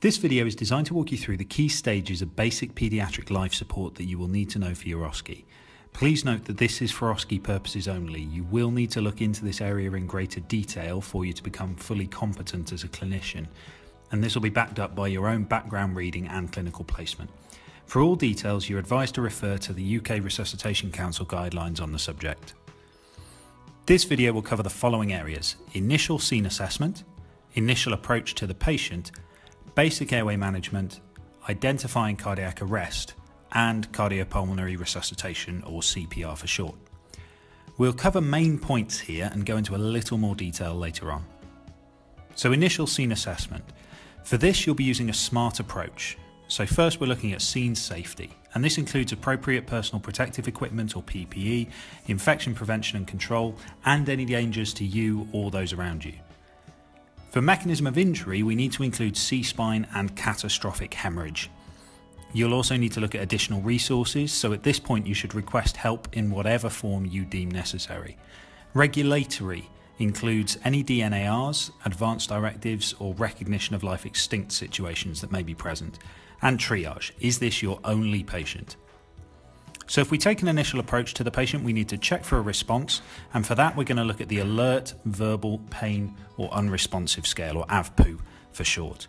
This video is designed to walk you through the key stages of basic paediatric life support that you will need to know for your OSCE. Please note that this is for OSCE purposes only. You will need to look into this area in greater detail for you to become fully competent as a clinician, and this will be backed up by your own background reading and clinical placement. For all details, you're advised to refer to the UK Resuscitation Council guidelines on the subject. This video will cover the following areas initial scene assessment, initial approach to the patient, basic airway management, identifying cardiac arrest, and cardiopulmonary resuscitation, or CPR for short. We'll cover main points here and go into a little more detail later on. So, initial scene assessment. For this, you'll be using a SMART approach. So, first, we're looking at scene safety, and this includes appropriate personal protective equipment or PPE, infection prevention and control, and any dangers to you or those around you. For mechanism of injury, we need to include C-spine and catastrophic hemorrhage. You'll also need to look at additional resources, so at this point you should request help in whatever form you deem necessary. Regulatory includes any DNARs, advanced directives, or recognition of life extinct situations that may be present. And triage, is this your only patient? So if we take an initial approach to the patient, we need to check for a response. And for that, we're going to look at the alert, verbal, pain, or unresponsive scale, or AVPU for short.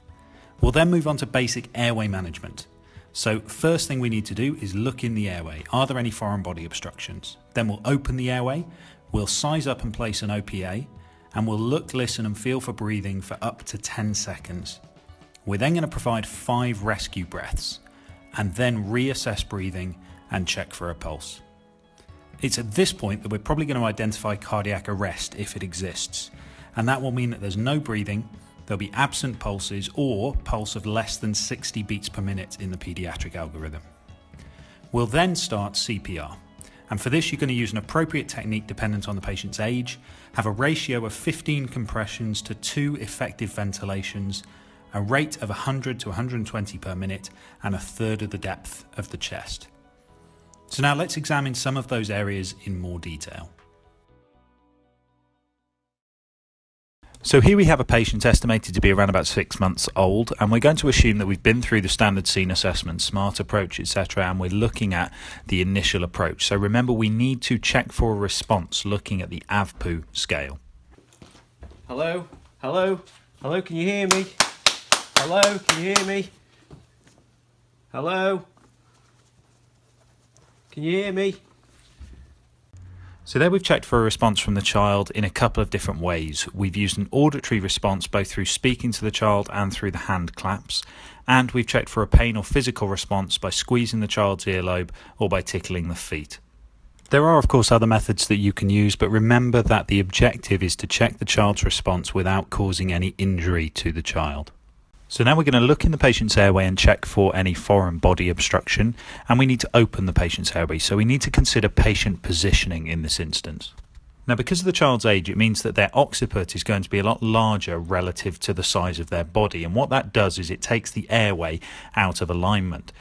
We'll then move on to basic airway management. So first thing we need to do is look in the airway. Are there any foreign body obstructions? Then we'll open the airway, we'll size up and place an OPA, and we'll look, listen, and feel for breathing for up to 10 seconds. We're then going to provide five rescue breaths and then reassess breathing and check for a pulse. It's at this point that we're probably going to identify cardiac arrest if it exists, and that will mean that there's no breathing, there'll be absent pulses or pulse of less than 60 beats per minute in the paediatric algorithm. We'll then start CPR, and for this you're going to use an appropriate technique dependent on the patient's age, have a ratio of 15 compressions to 2 effective ventilations, a rate of 100 to 120 per minute, and a third of the depth of the chest. So now let's examine some of those areas in more detail. So here we have a patient estimated to be around about six months old, and we're going to assume that we've been through the standard scene assessment, SMART approach, etc., and we're looking at the initial approach. So remember, we need to check for a response looking at the AVPU scale. Hello? Hello? Hello, can you hear me? Hello, can you hear me? Hello? Can you hear me? So there we've checked for a response from the child in a couple of different ways. We've used an auditory response both through speaking to the child and through the hand claps. And we've checked for a pain or physical response by squeezing the child's earlobe or by tickling the feet. There are, of course, other methods that you can use, but remember that the objective is to check the child's response without causing any injury to the child. So now we're going to look in the patient's airway and check for any foreign body obstruction, and we need to open the patient's airway. So we need to consider patient positioning in this instance. Now, because of the child's age, it means that their occiput is going to be a lot larger relative to the size of their body. And what that does is it takes the airway out of alignment.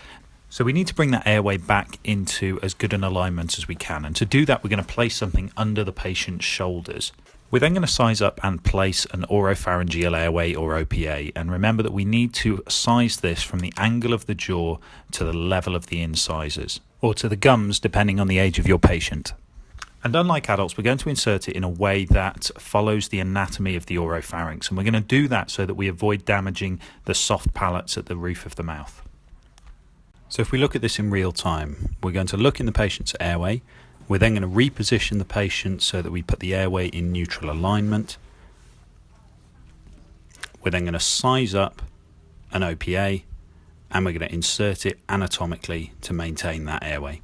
So we need to bring that airway back into as good an alignment as we can. And to do that, we're going to place something under the patient's shoulders. We're then going to size up and place an oropharyngeal airway or OPA and remember that we need to size this from the angle of the jaw to the level of the incisors or to the gums depending on the age of your patient. And unlike adults, we're going to insert it in a way that follows the anatomy of the oropharynx. And we're going to do that so that we avoid damaging the soft palates at the roof of the mouth. So if we look at this in real time, we're going to look in the patient's airway, we're then going to reposition the patient so that we put the airway in neutral alignment. We're then going to size up an OPA and we're going to insert it anatomically to maintain that airway.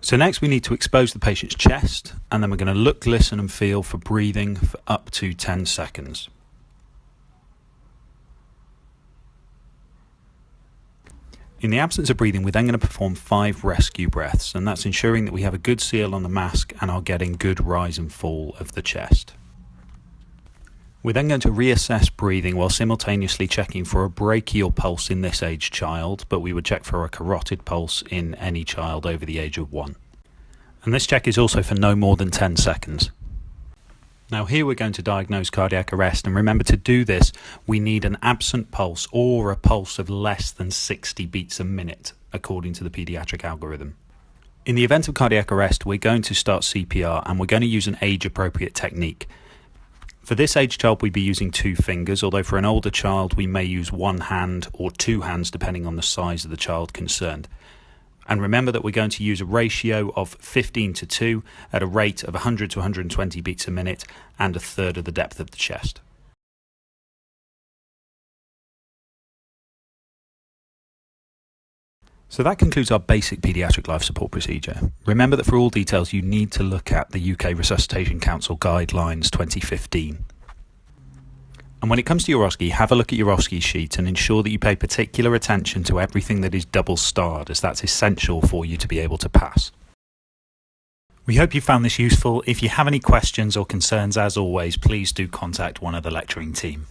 So next we need to expose the patient's chest and then we're going to look, listen and feel for breathing for up to 10 seconds. In the absence of breathing, we're then going to perform five rescue breaths, and that's ensuring that we have a good seal on the mask and are getting good rise and fall of the chest. We're then going to reassess breathing while simultaneously checking for a brachial pulse in this aged child, but we would check for a carotid pulse in any child over the age of one. And this check is also for no more than 10 seconds. Now here we're going to diagnose cardiac arrest and remember to do this we need an absent pulse or a pulse of less than 60 beats a minute according to the paediatric algorithm. In the event of cardiac arrest we're going to start CPR and we're going to use an age appropriate technique. For this age child we'd be using two fingers although for an older child we may use one hand or two hands depending on the size of the child concerned. And remember that we're going to use a ratio of 15 to 2 at a rate of 100 to 120 beats a minute and a third of the depth of the chest. So that concludes our basic paediatric life support procedure. Remember that for all details you need to look at the UK Resuscitation Council Guidelines 2015. And when it comes to your OSCE, have a look at your OSCE sheet and ensure that you pay particular attention to everything that is double starred, as that's essential for you to be able to pass. We hope you found this useful. If you have any questions or concerns, as always, please do contact one of the lecturing team.